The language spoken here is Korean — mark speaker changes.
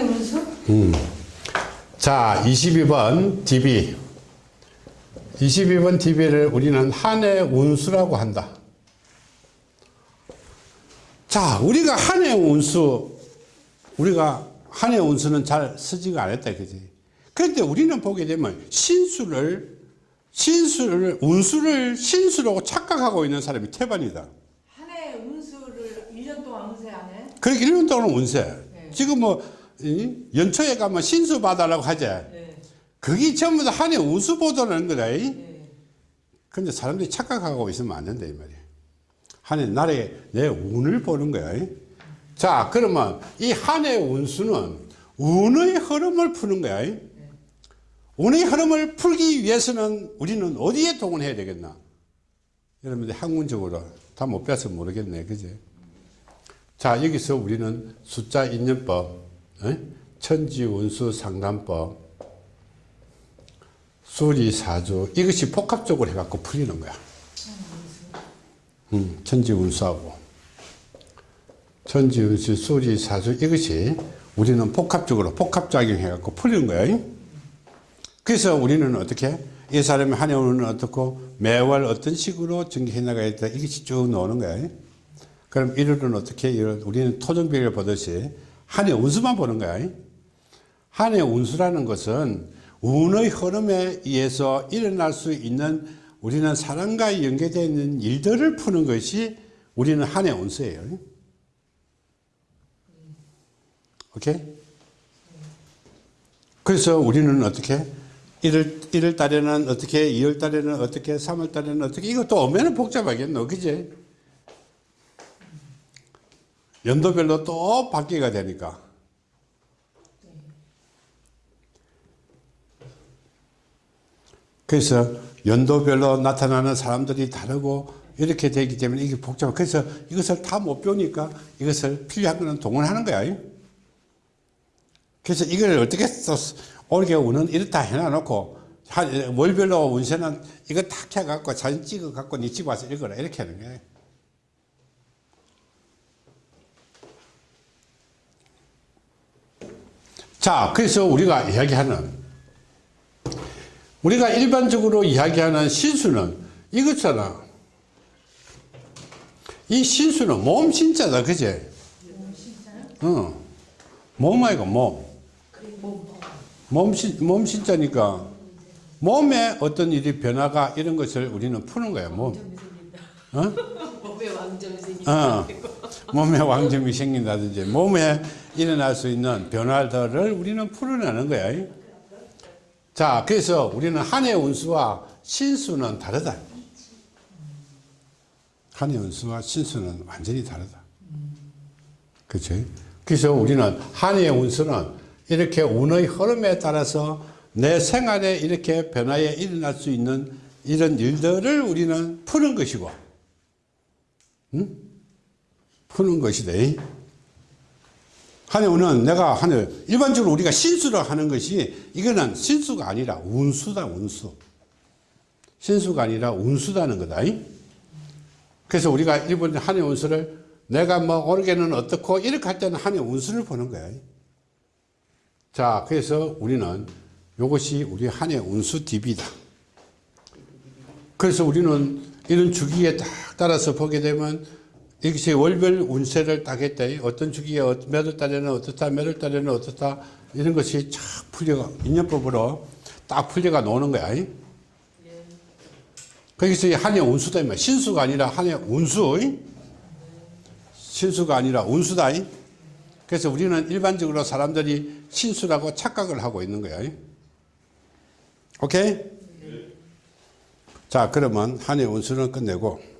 Speaker 1: 운수?
Speaker 2: 음. 자, 22번 DB. 22번 DB를 우리는 한 해 운수라고 한다. 자, 우리가 한 해 운수, 우리가 한 해 운수는 잘 쓰지가 않았다, 그지? 그런데 우리는 보게 되면 신수를, 신수를, 운수를 신수라고 착각하고 있는 사람이 태반이다.
Speaker 1: 한 해 운수를 1년 동안 운세 안 해?
Speaker 2: 그렇게 1년 동안 운세.
Speaker 1: 네.
Speaker 2: 지금 뭐, 이? 연초에 가면 신수 받아라고 하지.
Speaker 1: 네.
Speaker 2: 그게 전부 다 한해 운수 보도라는 거다. 이?
Speaker 1: 네.
Speaker 2: 근데 사람들이 착각하고 있으면 안 된다 이 말이야 한해 날에 내 운을 보는 거야 이? 자 그러면 이 한해 운수는 운의 흐름을 푸는 거야 이? 운의 흐름을 풀기 위해서는 우리는 어디에 동원해야 되겠나 여러분들 학문적으로 다 못 배워서 모르겠네 그지 자 여기서 우리는 숫자 인연법 어? 천지운수 상담법 수리사주 이것이 복합적으로 해갖고 풀리는 거야. 음, 천지운수하고. 천지운수 수리사주 이것이 우리는 복합적으로 복합작용 해갖고 풀리는 거야. 그래서 우리는 어떻게 이 사람의 한 해오는 어떻고 매월 어떤 식으로 전개해 나가야 돼 이것이 쭉 나오는 거야. 그럼 1월은 어떻게 우리는 토종별을 보듯이 한해 운수만 보는 거야 한해 운수라는 것은 운의 흐름에 의해서 일어날 수 있는 우리는 사람과 연계되어 있는 일들을 푸는 것이 우리는 한해 운수예요. 오케이? 그래서 우리는 어떻게 1월, 1월 달에는 어떻게 2월 달에는 어떻게 3월 달에는 어떻게 이것도 오면 복잡하겠노 그지? 연도별로 또 바뀌가 되니까 그래서 연도별로 나타나는 사람들이 다르고 이렇게 되기 때문에 이게 복잡해. 그래서 이것을 다 못 배우니까 이것을 필요한 거는 동원하는 거야. 그래서 이걸 어떻게 써, 올게 운은 이렇다 해놔놓고, 한, 월별로 운세는 이거 탁 해갖고 사진 찍어갖고 니집 와서 읽어라. 이렇게 하는 거야. 자, 그래서 우리가 이야기하는 우리가 일반적으로 이야기하는 신수는 이거잖아. 이 신수는 몸 신자다, 그제? 어. 몸 아이가 몸. 몸, 신, 몸 신자니까 몸에 어떤 일이 변화가 이런 것을 우리는 푸는 거야, 몸. 어?
Speaker 3: 몸에 왕점이 생긴다.
Speaker 2: 어. 몸에 왕점이 생긴다든지 몸에 일어날 수 있는 변화들을 우리는 풀어내는 거야. 자, 그래서 우리는 한해 운수와 신수는 다르다. 한해 운수와 신수는 완전히 다르다. 그치? 그래서 우리는 한해 운수는 이렇게 운의 흐름에 따라서 내 생활에 이렇게 변화에 일어날 수 있는 이런 일들을 우리는 푸는 것이고, 응? 푸는 것이다. 한해운은 내가 한해 일반적으로 우리가 신수를 하는 것이 이거는 신수가 아니라 운수다 운수 신수가 아니라 운수다는 거다 그래서 우리가 일본 한해 운수를 내가 뭐 오르게는 어떻고 이렇게 할 때는 한해 운수를 보는 거야 자 그래서 우리는 이것이 우리 한해 운수 DB다 그래서 우리는 이런 주기에 딱 따라서 보게 되면 이것이 월별 운세를 딱 했다. 어떤 주기에 몇월 달에는 어떻다, 몇월 달에는 어떻다, 이런 것이 쫙 풀려가, 인연법으로 딱 풀려가 노는 거야. 예. 거기서 한해 운수다. 신수가 아니라 한해 운수. 신수가 아니라 운수다. 그래서 우리는 일반적으로 사람들이 신수라고 착각을 하고 있는 거야. 오케이? 자, 그러면 한해 운수는 끝내고.